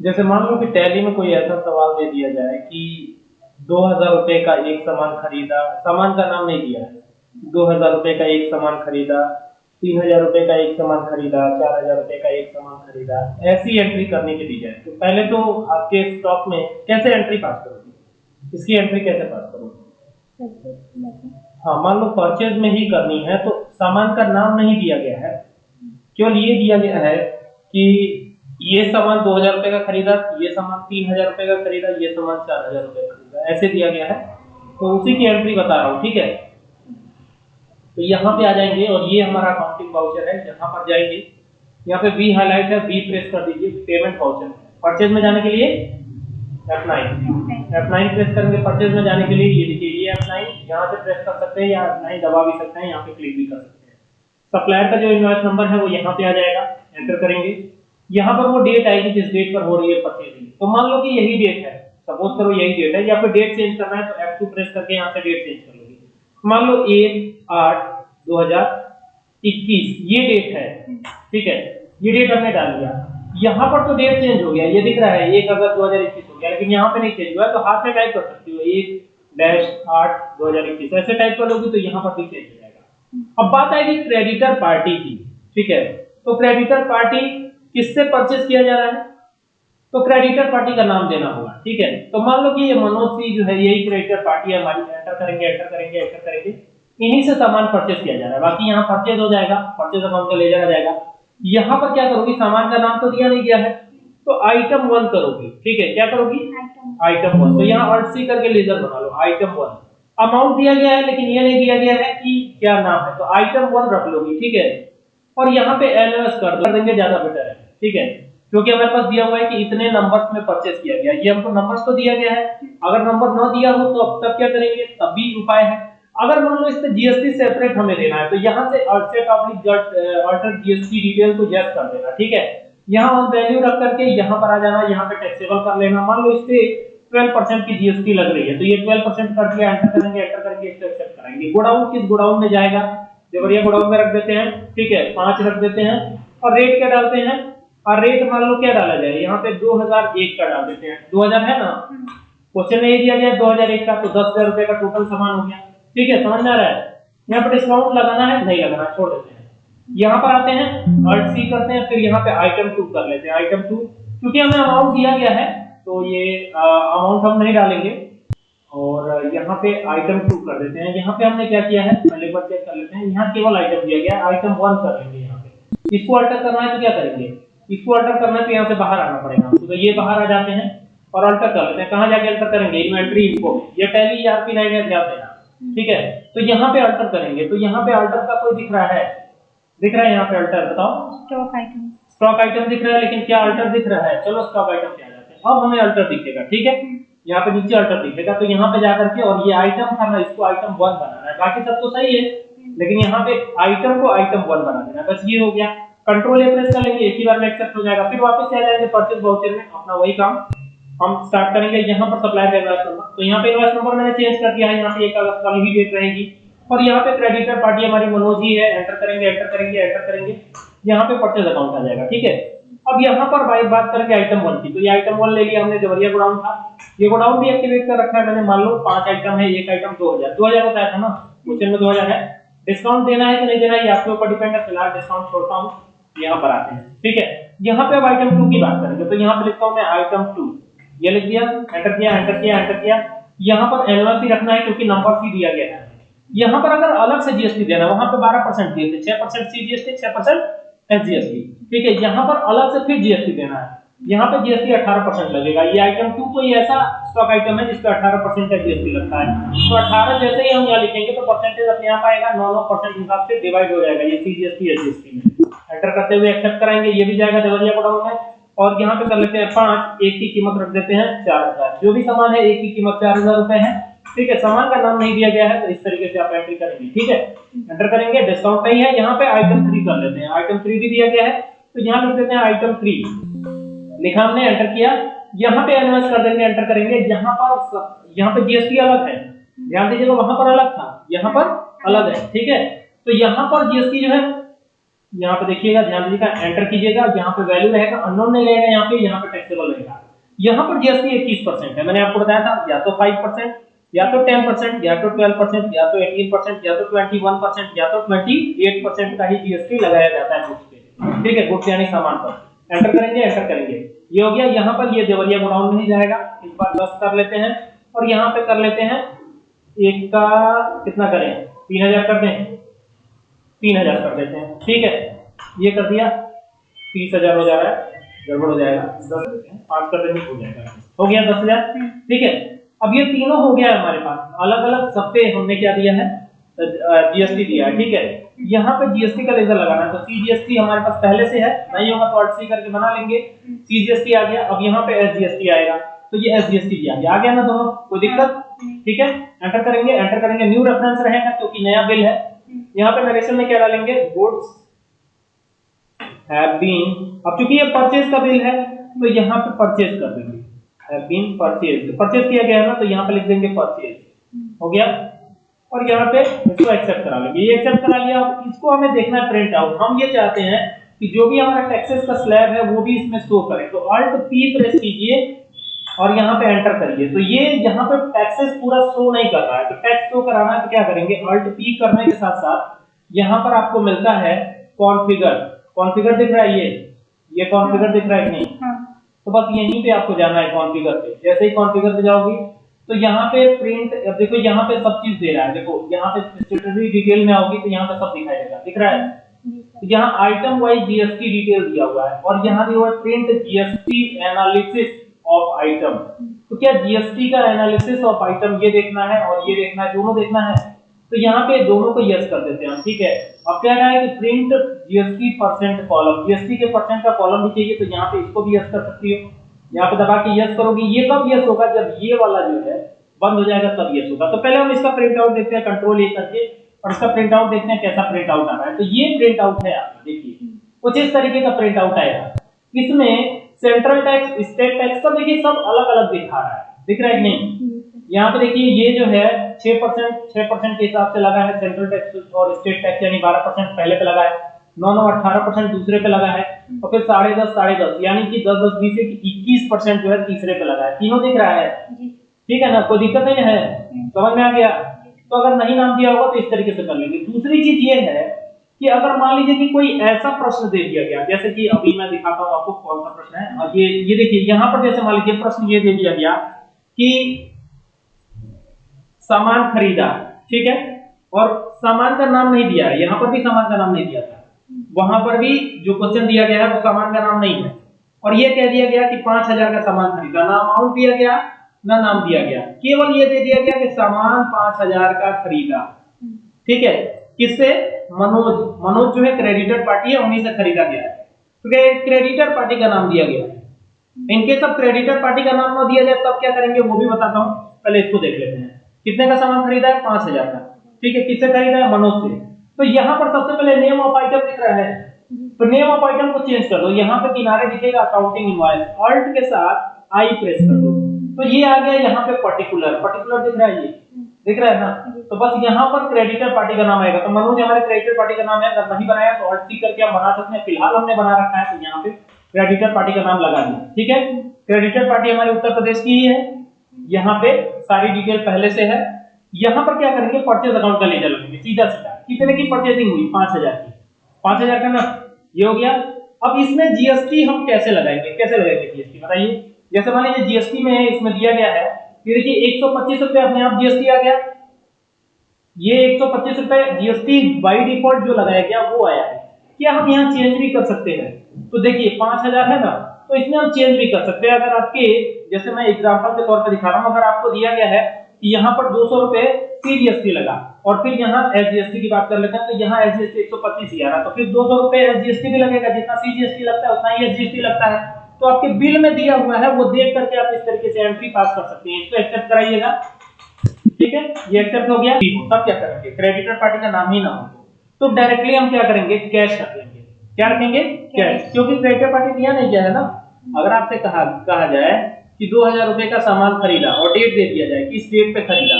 जैसे मान लो कि टैली में कोई ऐसा सवाल दे दिया जाए कि दो हज़ार रुपए का एक सामान खरीदा, सामान का नाम नहीं दिया है दो हज़ार रुपए का एक सामान खरीदा, तीन हज़ार रुपए का एक सामान खरीदा, चार हज़ार रुपए का एक सामान खरीदा, ऐसी एंट्री करने के दी जाए तो पहले तो आपके स्टॉक में कैसे एंट्री पास करोगे? इसकी एंट्री कैसे पास करोगे? हाँ मान लो परचेज में ही करनी है तो सामान का नाम नहीं दिया गया है। केवल ये दिया गया है कि ये सामान दो हज़ार रुपए का खरीदा, ये सामान तीन हज़ार रुपए का खरीदा, ये सामान चार हज़ार रुपए का खरीदा। ऐसे दिया गया है। तो उसी की एंट्री बता रहा हूँ, ठीक है? तो यहाँ पे आ जाएँगे और ये हमारा अकाउंटिंग वाउचर है, यहाँ पर जाएँगे। यहाँ पे बी हाईलाइट है बी प्रेस कर दीजिए पेमेंट वाउचर परचेज में जाने के लिए F9 F9 प्रेस करेंगे परचेज में जाने के लिए, ये देखिए, ये F9 यहाँ से प्रेस कर सकते हैं या F9 दबा भी सकते हैं, यहाँ पे क्लिक भी कर सकते हैं। सप्लायर का जो इनवॉइस नंबर है, वो यहाँ पे आ जाएगा। एंटर करेंगे। यहाँ पर वो डेट आएगी जिस डेट पर हो रही है परचेजिंग तो मान लो कि यही डेट है। सपोज़ करो यही डेट है, या फिर डेट चेंज करना है तो F2 प्रेस करके यहाँ से डेट चेंज कर लोगे मान लो एक, आठ, दो ये डेट है, ठीक है? ये डेट हमने डाल दिया। यहाँ पर तो डेट चेंज हो गया, ये दिख रहा है, एक अगस्त दो हज़ार इक्कीस हो गया, लेकिन यहाँ पे नहीं चेंज हुआ तो हाथ से टाइप कर सकती हो, एक डैश आठ, दो हज़ार इक्कीस। ऐसे टाइप कर लोगे तो यहाँ पर भी चेंज हो जाएगा। अब बात आएगी क्रेडिटर पार्टी की, ठीक है? तो क्रेडिटर पार्टी किससे परचेज किया जा रहा है? तो क्रेडिटर पार्टी का नाम देना होगा, ठीक है? तो मान लो कि ये मनोज सी जो है, यही क्रेडिटर पार्टी है, हमारी एंटर करेंगे एंटर करेंगे एंटर करेंगे, इन्हीं से सामान परचेज किया जा रहा है। बाकी यहाँ परचेज हो जाएगा परचेज अकाउंट का ले जाया जाएगा। यहाँ पर क्या करोगी? सामान का नाम तो दिया नहीं गया है तो आइटम वन करोगी, ठीक है? क्या करोगी? आइटम वन तो यहाँ अर्ट सी करके लेजर बना लो आइटम वन अमाउंट दिया गया है, लेकिन ये नहीं दिया गया है कि क्या नाम है तो आइटम वन रख लोगी, ठीक है? और यहाँ पे एनएस कर देंगे, ज़्यादा बेटर है। ठीक है? क्योंकि हमारे पास दिया हुआ है कि इतने नंबर्स में परचेस किया गया। ये हमको नंबर्स तो दिया गया है। अगर नंबर ना दिया हो तो अब तब क्या करेंगे? तब भी उपाय है। अगर मान लो इस पे जीएसटी सेपरेट हमें देना है तो यहाँ से जीएसटी डिटेल को यस कर देना, ठीक है? यहाँ हम वैल्यू रख करके यहाँ पर आ जाना, यहाँ पे टैक्सेबल कर लेना। मान लो इस पे 12% की जीएसटी लग रही है तो ये 12% कर दिया एंटर करेंगे एंटर करेंगे, इसको एक्सेप्ट करेंगे। गोडाउन किस गोडाउन में जाएगा? देवरिया गोडाउन में रख देते हैं, ठीक है, पाँच रख देते हैं, और रेट क्या डालते हैं? और रेट मान लो क्या डाला जाए? यहाँ पे 2001 का डाल देते हैं। 2000 है ना? क्वेश्चन में ये दिया गया 2001 का तो दस हज़ार रुपए का टोटल सामान हो गया। ठीक है समझ में आ रहा है? यहाँ पर डिस्काउंट लगाना है नहीं लगाना छोड़ देते हैं। यहाँ पर आते हैं अल्ट सी करते हैं फिर यहाँ पे आइटम टू कर लेते हैं। आइटम टू क्योंकि हमें अमाउंट दिया गया है तो ये अमाउंट हम नहीं डालेंगे। और यहाँ पे आइटम टू कर देते हैं। यहाँ पे हमने क्या किया है? पहले बार चेक कर लेते हैं। यहाँ केवल आइटम दिया गया आइटम वन कर लेंगे यहाँ पे। इसको अल्टर करना है तो क्या करेंगे? इसको अल्टर करना है तो यहाँ से बाहर आना पड़ेगा तो ये बाहर आ जाते हैं और अल्टर कर लेते हैं। कहाँ जाके अल्टर करेंगे? इन्वेंट्री इनको ये टैली लाइन है ध्यान देना। ठीक है? तो यहाँ पे अल्टर करेंगे। तो यहाँ पे अल्टर का कोई दिख रहा है? दिख रहा है यहाँ पे अल्टर बताओ। स्टॉक आइटम स्टॉक आइटम दिख रहा है लेकिन क्या अल्टर दिख रहा है? चलो स्टॉक आइटम पे आ जाते हैं। अब हमें अल्टर दिखेगा ठीक है? यहाँ पे नीचे अल्टर दिखेगा। तो यहाँ पे जाकर के और ये आइटम था ना इसको आइटम वन बनाना है। बाकी सब तो सही है लेकिन यहाँ पे आइटम को आइटम वन बना देना बस ये हो गया। कंट्रोल ए प्रेस कर लेंगे, एक ही बार में एक्सेप्ट हो जाएगा। फिर वापस आ जाएँगे परचेज वाउचर में, अपना वही काम। हम स्टार्ट करेंगे, यहाँ पर सप्लायर इनवॉइस नंबर तो यहाँ पे इनवॉइस नंबर मैंने चेंज कर दिया है, यहाँ पे एक अगस्त वाली ही डेट रहेगी। और यहाँ पे क्रेडिटर पार्टी हमारी मनोज ही है एंटर करेंगे एंटर करेंगे एंटर करेंगे। यहाँ पे परचेज अकाउंट आ जाएगा, ठीक है? अब यहाँ पर बाई बात करेंगे आइटम वन की। तो ये आइटम वन ले लिया हमने देवरिया गोडाउन था। ये गोडाउन भी एक्टिवेट कर रखा है मैंने, मान लो पाँच आइटम है, एक आइटम दो हज़ार। दो हज़ार बताया था ना, क्वेश्चन में दो हज़ार है। डिस्काउंट देना है कि नहीं देना है आपके ऊपर डिपेंड है। फ़िलहाल डिस्काउंट छोड़ता हूँ। यहाँ पर आते हैं। ठीक है? यहाँ पे अब आइटम टू की बात करेंगे। तो यहाँ पे लिखता हूँ मैं आइटम टू ये लिख दिया एंटर किया एंटर किया एंटर किया। यहाँ पर एनवर्सी रखना है क्योंकि नंबर सी दिया गया है। यहाँ पर अगर अलग से जीएसटी देना वहाँ पे 12 परसेंट दिए थे छह परसेंट सी जीएसटी छह परसेंट एस जीएसटी ठीक है? यहाँ पर अलग से फिर जीएसटी देना है। यहाँ पे जीएसटी 18 परसेंट लगेगा। ये आइटम टू कोई ऐसा स्टॉक आइटम है जिसका 18 परसेंट का जीएसटी लगता है। तो 18 जैसे ही हम यहाँ लिखेंगे तो परसेंटेज अपने आप आएगा। नौ नौ परसेंट हिसाब से डिवाइड हो जाएगा ये सी जीएसटी एस जीएसटी में। एंटर करते हुए एक्सेप्ट कराएँगे, ये भी जाएगा देवरिया गोडाउन में। और यहाँ पे कर लेते हैं पाँच, एक की कीमत रख देते हैं चार हज़ार। जो भी सामान है, एक की कीमत चार हज़ार रुपए है। ठीक है, सामान का नाम नहीं दिया गया है तो इस तरीके से आप एंट्री करेंगे। ठीक है? एंटर करेंगे डिस्काउंट नहीं है। यहाँ पे आइटम थ्री कर लेते हैं। आइटम थ्री भी दिया गया है। तो यहाँ लिख देते हैं आइटम थ्री लिखा हमने एंटर किया। यहाँ पे एनएस कर देंगे एंटर करेंगे। यहाँ पर यहाँ पे जीएसटी अलग है। ध्यान दीजिएगा, वहाँ पर अलग था। यहाँ पर अलग है। ठीक है? तो यहाँ पर जीएसटी जो है यहाँ पे देखिएगा, ध्यान दीजिएगा एंटर कीजिएगा यहाँ पे वैल्यू रहेगा अननोन नहीं रहेगा यहाँ पे यहाँ पे टैक्सेबल रहेगा। यहाँ पर जीएसटी इक्कीस परसेंट है, मैंने आपको बताया था, या तो फाइव परसेंट, या तो टेन परसेंट, या तो ट्वेल्व परसेंट, या तो एटीन परसेंट, या तो ट्वेंटी वन परसेंट, या तो ट्वेंटी एट परसेंट का ही जीएसटी लगाया जाता है गुड्स पे ठीक है गुड्स यानी सामान पर। एंटर करेंगे एंटर करेंगे। ये हो गया, यहाँ पर ये देवरिया गोडाउन में ही जाएगा। इस बार दस कर लेते हैं, और यहाँ पे कर लेते हैं, एक का कितना करें? तीन हज़ार कर दें। तीन हज़ार कर देते हैं। ठीक है? ये कर दिया। तीस हज़ार हो जा रहा है। गड़बड़ हो जाएगा। दस पाँच कर देंगे, हो जाएगा। हो गया दस हज़ार। ठीक है? अब ये तीनों हो गया है हमारे पास। अलग अलग सब पे हमने क्या दिया है? जीएसटी दिया है। ठीक है? यहाँ पे जीएसटी का लेजर लगाना है। तो सीजीएसटी हमारे पास पहले से है। नहीं होगा तो सी करके बना लेंगे। सीजीएसटी आ गया। अब यहाँ पे एसजीएसटी आएगा। तो ये एसजीएसटी दिया गया। आ गया ना दोनों? कोई दिक्कत? ठीक है? एंटर करेंगे। एंटर करेंगे। न्यू रेफरेंस रहेगा, क्योंकि नया बिल है। यहाँ पे नरेशन में क्या डालेंगे? गुड्स हैव बीन अब चूँकि ये परचेज का बिल है तो यहाँ पे परचेज कर देंगे। हैव बीन परचेज परचेज किया गया है ना तो यहाँ पे लिख देंगे परचेज हो गया? और यहाँ पे इसको एक्सेप्ट करा लेंगे। ये एक्सेप्ट करा लिया, अब इसको हमें देखना है प्रिंट आउट हम ये चाहते हैं कि जो भी हमारा टैक्सेस का स्लैब है, वो भी इसमें शो करे। तो अल्ट पी प्रेस कीजिए। और यहाँ पे एंटर करिए। तो ये यहाँ पे टैक्सेस पूरा शो नहीं कर रहा है। तो टैक्स शो कराना है तो क्या करेंगे? अल्ट पी करने के साथ साथ यहाँ पर आपको मिलता है कॉन्फ़िगर कॉन्फ़िगर दिख रहा है ये? ये कॉन्फ़िगर दिख रहा है नहीं? हाँ। तो बस यहीं पे आपको जाना है कॉन्फ़िगर पे। जैसे ही कॉन्फ़िगर पे जाओगी तो यहाँ पे प्रिंट देखो यहाँ पे सब चीज़ दे रहा है। देखो यहाँ पे स्टेटरी डिटेल में आओगी तो यहाँ पे सब दिखाई देगा। दिख रहा है? तो यहाँ आइटम वाइज जीएसटी डिटेल दिया हुआ है। और यहाँ दिया हुआ है print GST analysis of item तो क्या जीएसटी का एनालिसिस ऑफ़ आइटम ये देखना है और ये देखना है, दोनों देखना है? तो यहाँ पे दोनों को यस कर देते हैं हम, ठीक है? अब क्या रहा है कि print GST percent column GST के परसेंट का कॉलम भी चाहिए तो यहाँ पे इसको भी यस कर सकती हो। यहाँ पे दबा के यस करोगे, ये कब यस होगा जब ये वाला जो है बंद हो जाएगा, तब यस होगा। तो पहले हम इसका प्रिंट आउट देखते हैं कंट्रोल ए करके, और इसका प्रिंट आउट देखते हैं कैसा प्रिंट आउट आ रहा है। तो ये प्रिंट आउट है आपका, देखिए। कुछ इस तरीके का प्रिंट आउट आएगा। इसमें सेंट्रल टैक्स स्टेट टैक्स का देखिए सब अलग अलग दिखा रहा है। दिख रहा है नहीं? यहाँ पे देखिए ये जो है 6 परसेंट छह परसेंट के हिसाब से लगा है सेंट्रल टैक्स और स्टेट टैक्स यानी 12 परसेंट पहले पे लगा है नौ नौ अठारह परसेंट दूसरे पे लगा है और फिर साढ़े दस साढ़े दस यानी कि दस दस बीस इक्कीस परसेंट जो है तीसरे पे लगा है। तीनों दिख रहा है? ठीक है ना? कोई दिक्कत नहीं है? समझ में आ गया? तो अगर नहीं नाम दिया होगा तो इस तरीके से कर लेंगे। दूसरी चीज़ ये है कि अगर मान लीजिए कि कोई ऐसा प्रश्न दे दिया गया, जैसे कि अभी मैं दिखाता हूँ आपको कौन सा प्रश्न है, और ये ये देखिए, यहाँ पर जैसे मान लीजिए प्रश्न ये दे दिया गया कि सामान खरीदा, ठीक है? और सामान का नाम नहीं दिया है यहाँ पर भी सामान का नाम नहीं दिया था। वहाँ पर भी जो क्वेश्चन दिया गया है, वो सामान का नाम नहीं है। और ये कह दिया गया कि पाँच हज़ार का सामान खरीदा, ना अमाउंट दिया गया, ना नाम दिया गया। केवल ये दे दिया गया कि सामान पाँच हज़ार का खरीदा, ठीक है? किससे? मनोज। मनोज जो है क्रेडिटर पार्टी है, उन्हीं से खरीदा गया है। तो क्रेडिटर पार्टी का नाम दिया गया है। इनकेस अब क्रेडिटर पार्टी का नाम ना दिया जाए तब क्या करेंगे? वो भी बताता हूँ। पहले इसको देख लेते हैं। कितने का सामान खरीदा है? पाँच हज़ार का। ठीक है, किससे खरीदा है? मनोज से। तो यहाँ पर सबसे पहले नेम ऑफ़ आइटम दिख रहा है। तो नेम ऑफ़ आइटम को चेंज कर दो। यहाँ पे किनारे दिखेगा अकाउंटिंग इनवॉइस ऑल्ट के साथ आई प्रेस कर दो। तो ये आ गया यहाँ पे पर्टिकुलर पर्टिकुलर दिख रहा है ये। दिख रहा है ना? तो बस यहाँ पर क्रेडिटर पार्टी का नाम आएगा। तो मनोज, हमारे क्रेडिटर पार्टी का नाम है। अगर नहीं बनाया तो ऑल्ट करके हम बना सकते हैं। फ़िलहाल हमने बना रखा है तो यहाँ पे क्रेडिटर पार्टी का नाम लगा दिया। ठीक है? क्रेडिटर पार्टी हमारे उत्तर प्रदेश की ही है। यहाँ पे सारी डिटेल पहले से है। यहाँ पर क्या करेंगे? परचेज अकाउंट का लेजर लगेंगे सीधा सीधा। कितने की परचेजिंग हुई? पाँच हज़ार की। पाँच हज़ार का ना? ये हो गया। अब इसमें जीएसटी हम कैसे लगाएँगे? कैसे लगाएँगे जीएसटी बताइए। जैसे मान लीजिए जीएसटी में इसमें दिया गया है। कि देखिए, एक सौ पच्चीस रुपए अपने आप जीएसटी आ गया। ये एक सौ पच्चीस रुपए जीएसटी बाई डिफ़ॉल्ट जो लगाया गया, वो आया है। क्या हम यहाँ चेंज भी कर सकते हैं? तो देखिए, पाँच हज़ार है ना तो इसमें हम चेंज भी कर सकते हैं। अगर आपके, जैसे मैं एग्ज़ाम्पल के तौर पर दिखा रहा हूँ, अगर आपको दिया गया है कि यहाँ पर दो सौ रुपए सीजीएसटी लगा, और फिर यहाँ एसजीएसटी की बात कर लेते हैं तो यहाँ एसजीएसटी एक सौ पच्चीस ही आ रहा तो फिर दो सौ रुपए एसजीएसटी भी लगेगा, जितना सीजीएसटी लगता है, उतना ही एसजीएसटी लगता है। तो आपके बिल में दिया हुआ है वो देख करके आप इस तरीके से एंट्री पास कर सकते हैं। इसको एक्सेप्ट कराइएगा। ठीक है? ये एक्सेप्ट हो गया। तब क्या करेंगे? क्रेडिटर पार्टी का नाम ही ना हो। तो डायरेक्टली हम क्या करेंगे? कैश कर देंगे। क्या रखेंगे? कैश क्योंकि क्रेडिटर पार्टी दिया नहीं गया है ना। अगर आपसे कहा कहा जाए कि दो हज़ार रुपए का सामान खरीदा और डेट दे दिया जाए किस डेट पे खरीदा।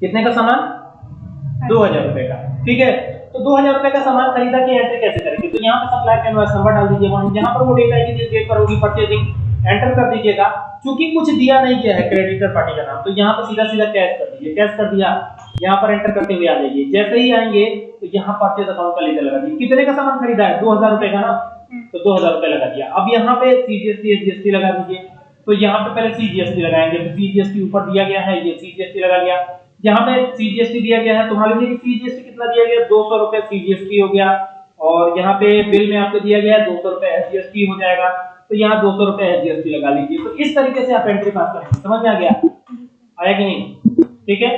कितने का सामान? दो हज़ार रुपए का। ठीक है? तो दो हज़ार रुपए का सामान खरीदा की एंट्री कैसे करेंगे? तो यहाँ पे सप्लाई का इनवॉइस नंबर डाल दीजिए वहाँ जहाँ पर वो डेट आएगी जिस डेट पर होगी परचेजिंग एंटर कर दीजिएगा। क्योंकि कुछ दिया नहीं गया है क्रेडिटर पार्टी का नाम तो यहाँ पर सीधा सीधा कैश कर दीजिए। कैश कर दिया यहाँ पर एंटर करते हुए आ जाइए। जैसे ही आएँगे तो यहाँ परचेज अकाउंट का लेकर लगा दीजिए। कितने का सामान खरीदा है? दो हज़ार रुपए का ना? तो दो हज़ार रुपए लगा दिया। अब यहाँ पे सीजीएसटी एसजीएसटी लगा दीजिए। तो यहाँ पे पहले सीजीएसटी लगाएँगे। सीजीएसटी ऊपर दिया गया है ये सीजीएसटी लगा लिया। यहाँ पे सीजीएसटी दिया गया है। तो मान लीजिए कि सीजीएसटी कितना दिया गया? दो सौ रुपए सीजीएसटी हो गया। और यहाँ पे बिल में आपको दिया गया है, दो सौ रुपए एसजीएसटी हो जाएगा। तो यहाँ दो सौ रुपए एसजीएसटी लगा लीजिए। तो इस तरीके से आप एंट्री पास करेंगे। समझ में आ गया? आया कि नहीं? ठीक है?